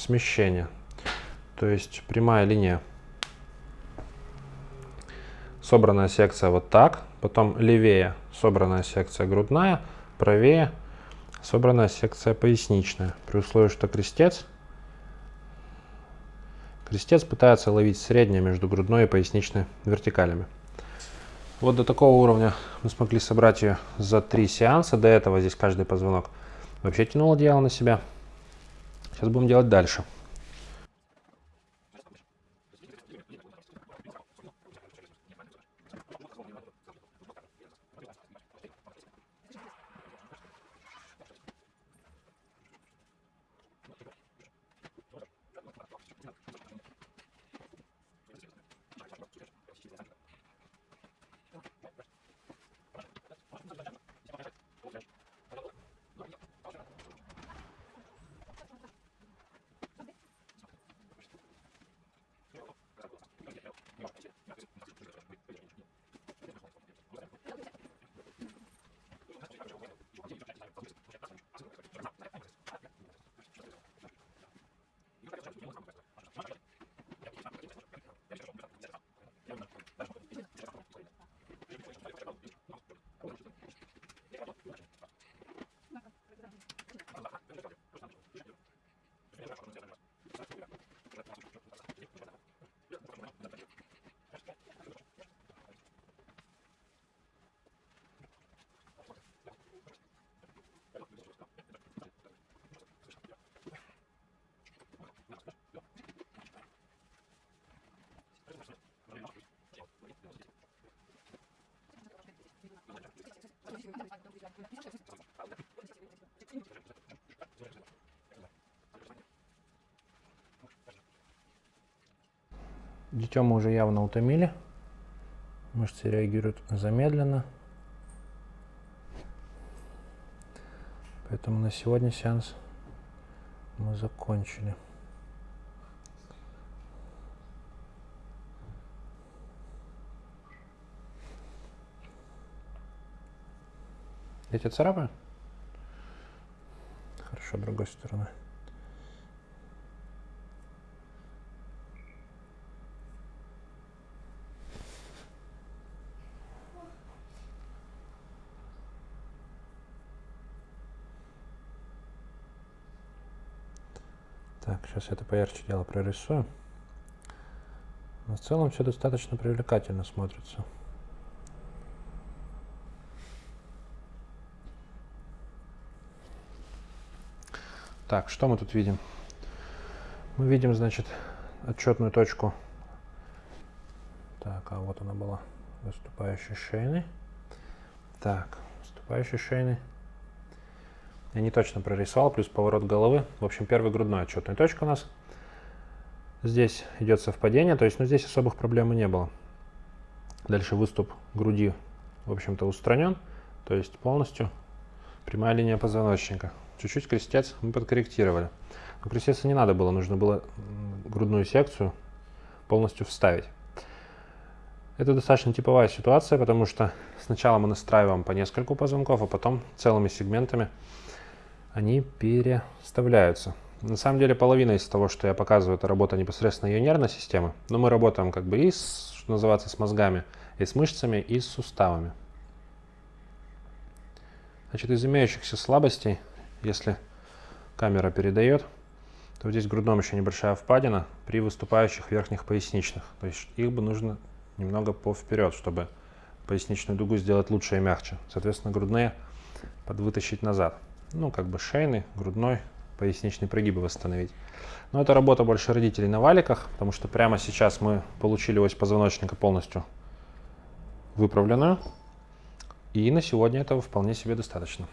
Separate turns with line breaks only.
смещение. То есть прямая линия. Собранная секция вот так, потом левее собранная секция грудная, правее собранная секция поясничная. При условии, что крестец, крестец пытается ловить среднее между грудной и поясничной вертикалями. Вот до такого уровня мы смогли собрать ее за три сеанса. До этого здесь каждый позвонок вообще тянул одеяло на себя. Сейчас будем делать дальше. Дитё мы уже явно утомили. Мышцы реагируют замедленно. Поэтому на сегодня сеанс мы закончили. Я тебя царапаю? Хорошо, другой стороной. Так, сейчас это поярче дело прорисую. Но в целом все достаточно привлекательно смотрится. Так, что мы тут видим? Мы видим, значит, отчетную точку. Так, а вот она была, выступающей шейной. Так, выступающей шейной. Я не точно прорисовал, плюс поворот головы. В общем, первый грудной отчетная точка у нас. Здесь идет совпадение, то есть, ну, здесь особых проблем не было. Дальше выступ груди, в общем-то, устранен, то есть полностью прямая линия позвоночника. Чуть-чуть крестец мы подкорректировали. Но крестец не надо было, нужно было грудную секцию полностью вставить. Это достаточно типовая ситуация, потому что сначала мы настраиваем по нескольку позвонков, а потом целыми сегментами они переставляются. На самом деле половина из того, что я показываю, это работа непосредственно ее нервной системы. Но мы работаем как бы и, с, что называется, с мозгами, и с мышцами, и с суставами. Значит, из имеющихся слабостей если камера передает, то здесь в грудном еще небольшая впадина при выступающих верхних поясничных. То есть их бы нужно немного по вперед, чтобы поясничную дугу сделать лучше и мягче. Соответственно, грудные подвытащить назад. Ну, как бы шейный, грудной, поясничный прогибы восстановить. Но это работа больше родителей на валиках, потому что прямо сейчас мы получили ось позвоночника полностью выправленную. И на сегодня этого вполне себе достаточно.